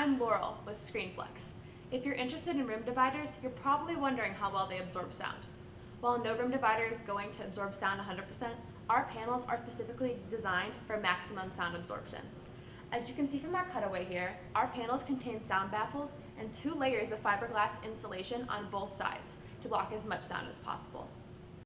I'm Laurel with ScreenFlex. If you're interested in room dividers, you're probably wondering how well they absorb sound. While no room divider is going to absorb sound 100%, our panels are specifically designed for maximum sound absorption. As you can see from our cutaway here, our panels contain sound baffles and two layers of fiberglass insulation on both sides to block as much sound as possible.